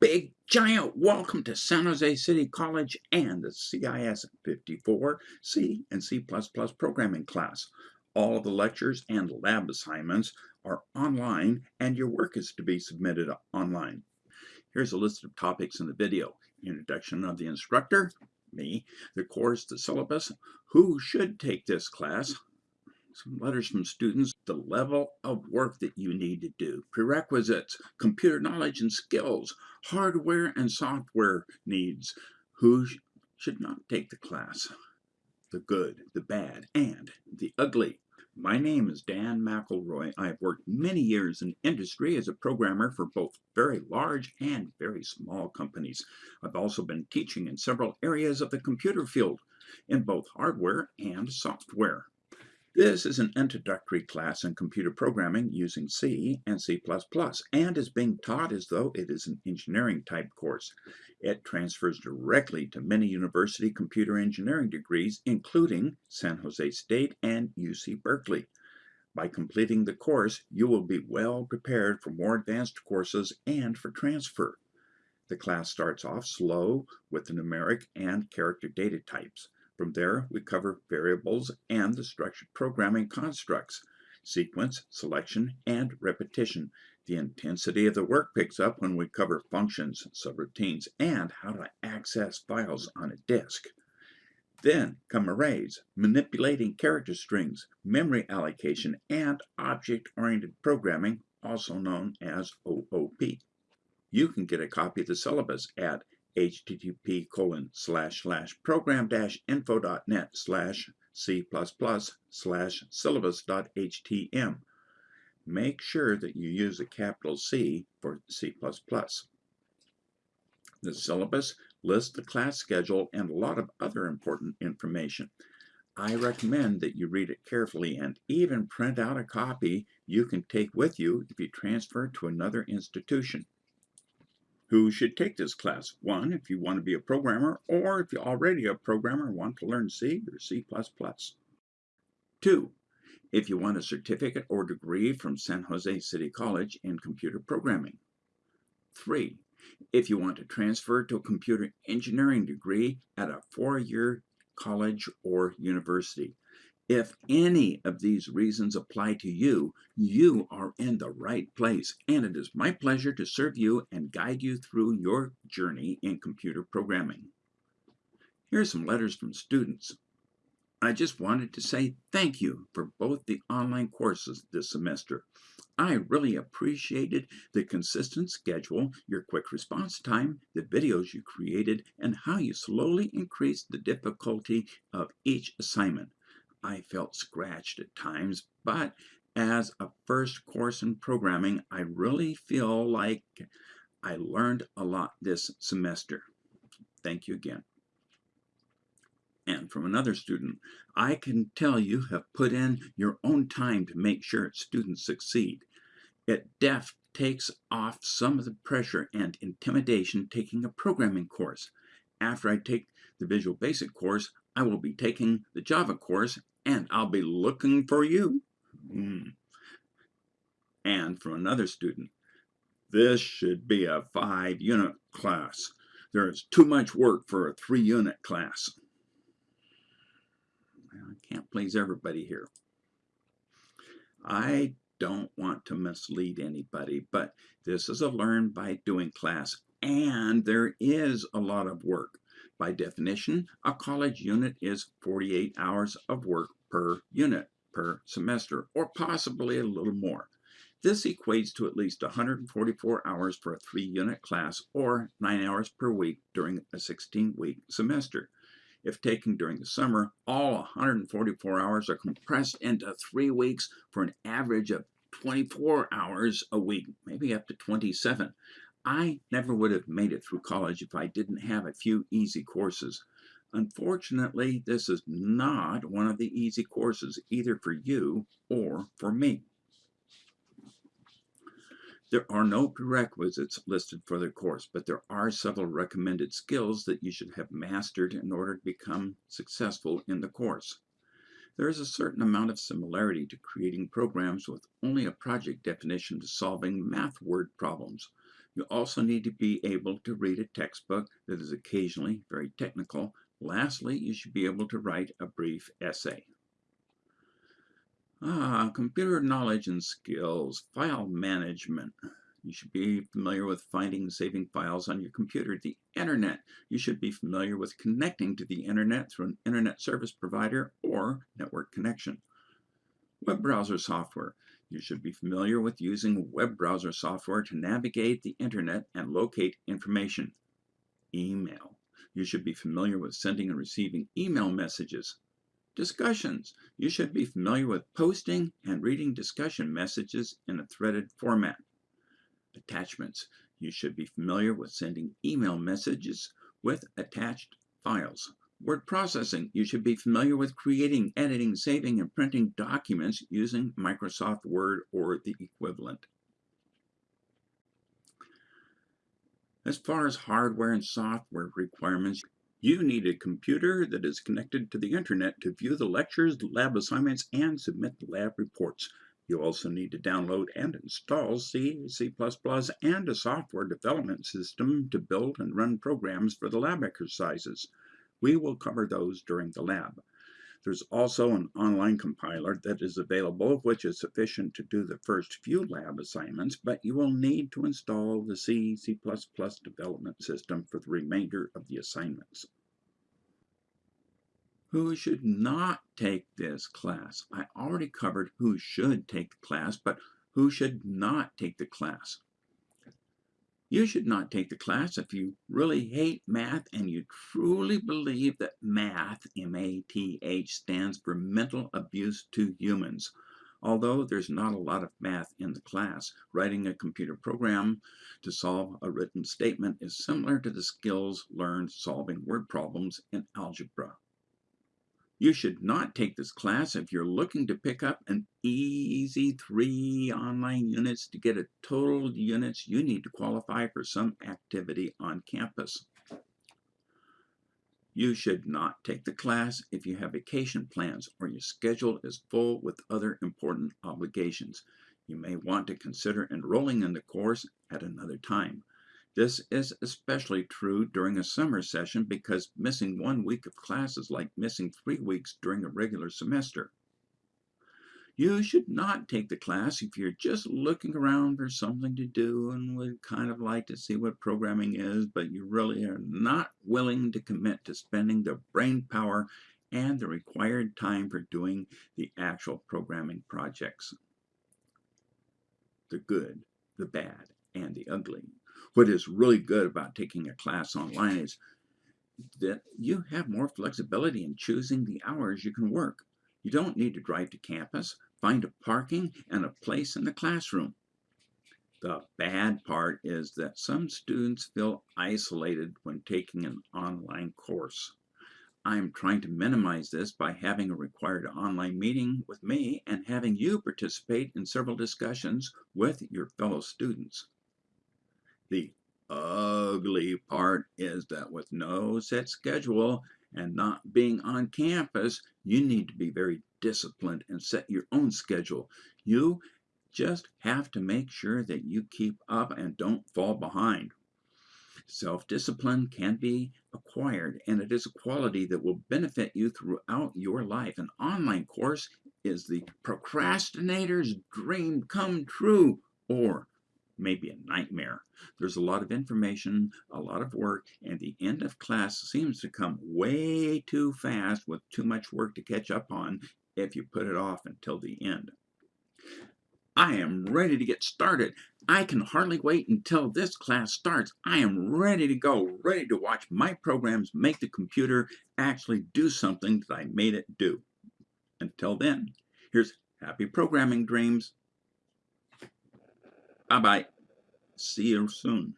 big giant welcome to San Jose City College and the CIS 54 C and C++ programming class. All of the lectures and lab assignments are online and your work is to be submitted online. Here's a list of topics in the video. Introduction of the instructor, me, the course, the syllabus, who should take this class, some letters from students, the level of work that you need to do, prerequisites, computer knowledge and skills, hardware and software needs, who should not take the class, the good, the bad, and the ugly. My name is Dan McElroy. I have worked many years in industry as a programmer for both very large and very small companies. I've also been teaching in several areas of the computer field in both hardware and software. This is an introductory class in computer programming using C and C++ and is being taught as though it is an engineering type course. It transfers directly to many university computer engineering degrees including San Jose State and UC Berkeley. By completing the course, you will be well prepared for more advanced courses and for transfer. The class starts off slow with the numeric and character data types. From there, we cover variables and the structured programming constructs, sequence, selection, and repetition. The intensity of the work picks up when we cover functions, subroutines, and how to access files on a disk. Then come arrays, manipulating character strings, memory allocation, and object-oriented programming, also known as OOP. You can get a copy of the syllabus at http colon slash slash program dash info.net slash c plus plus slash syllabus dot syllabus.htm. Make sure that you use a capital C for C++. The syllabus lists the class schedule and a lot of other important information. I recommend that you read it carefully and even print out a copy you can take with you if you transfer to another institution. Who should take this class? One, if you want to be a programmer, or if you're already a programmer and want to learn C or C++. Two, if you want a certificate or degree from San Jose City College in computer programming. Three, if you want to transfer to a computer engineering degree at a four-year college or university. If any of these reasons apply to you, you are in the right place, and it is my pleasure to serve you and guide you through your journey in computer programming. Here are some letters from students. I just wanted to say thank you for both the online courses this semester. I really appreciated the consistent schedule, your quick response time, the videos you created, and how you slowly increased the difficulty of each assignment. I felt scratched at times, but as a first course in programming, I really feel like I learned a lot this semester. Thank you again. And from another student, I can tell you have put in your own time to make sure students succeed. It def takes off some of the pressure and intimidation taking a programming course. After I take the Visual Basic course, I will be taking the Java course and I'll be looking for you. Mm. And from another student, this should be a five unit class. There is too much work for a three unit class. I can't please everybody here. I don't want to mislead anybody, but this is a learn by doing class and there is a lot of work. By definition, a college unit is 48 hours of work per unit per semester, or possibly a little more. This equates to at least 144 hours for a three-unit class or 9 hours per week during a 16-week semester. If taken during the summer, all 144 hours are compressed into three weeks for an average of 24 hours a week, maybe up to 27. I never would have made it through college if I didn't have a few easy courses. Unfortunately, this is not one of the easy courses, either for you or for me. There are no prerequisites listed for the course, but there are several recommended skills that you should have mastered in order to become successful in the course. There is a certain amount of similarity to creating programs with only a project definition to solving math word problems. You also need to be able to read a textbook that is occasionally very technical. Lastly, you should be able to write a brief essay. Ah, computer knowledge and skills, file management. You should be familiar with finding and saving files on your computer. The internet. You should be familiar with connecting to the internet through an internet service provider or network connection. Web browser software. You should be familiar with using web browser software to navigate the internet and locate information. Email. You should be familiar with sending and receiving email messages. Discussions. You should be familiar with posting and reading discussion messages in a threaded format. Attachments. You should be familiar with sending email messages with attached files. Word processing. You should be familiar with creating, editing, saving, and printing documents using Microsoft Word or the equivalent. As far as hardware and software requirements, you need a computer that is connected to the internet to view the lectures, lab assignments, and submit the lab reports. You also need to download and install C, C++, and a software development system to build and run programs for the lab exercises. We will cover those during the lab. There's also an online compiler that is available, which is sufficient to do the first few lab assignments, but you will need to install the C, C++ development system for the remainder of the assignments. Who should not take this class? I already covered who should take the class, but who should not take the class? You should not take the class if you really hate math and you truly believe that math, M-A-T-H, stands for mental abuse to humans. Although there's not a lot of math in the class, writing a computer program to solve a written statement is similar to the skills learned solving word problems in algebra. You should not take this class if you're looking to pick up an easy three online units to get a total units you need to qualify for some activity on campus. You should not take the class if you have vacation plans or your schedule is full with other important obligations. You may want to consider enrolling in the course at another time. This is especially true during a summer session because missing one week of class is like missing three weeks during a regular semester. You should not take the class if you're just looking around for something to do and would kind of like to see what programming is, but you really are not willing to commit to spending the brain power and the required time for doing the actual programming projects. The good, the bad, and the ugly. What is really good about taking a class online is that you have more flexibility in choosing the hours you can work. You don't need to drive to campus, find a parking, and a place in the classroom. The bad part is that some students feel isolated when taking an online course. I'm trying to minimize this by having a required online meeting with me and having you participate in several discussions with your fellow students. The ugly part is that with no set schedule and not being on campus, you need to be very disciplined and set your own schedule. You just have to make sure that you keep up and don't fall behind. Self-discipline can be acquired and it is a quality that will benefit you throughout your life. An online course is the procrastinator's dream come true or maybe a nightmare. There's a lot of information, a lot of work, and the end of class seems to come way too fast with too much work to catch up on if you put it off until the end. I am ready to get started. I can hardly wait until this class starts. I am ready to go, ready to watch my programs make the computer actually do something that I made it do. Until then, here's happy programming dreams. Bye-bye. See you soon.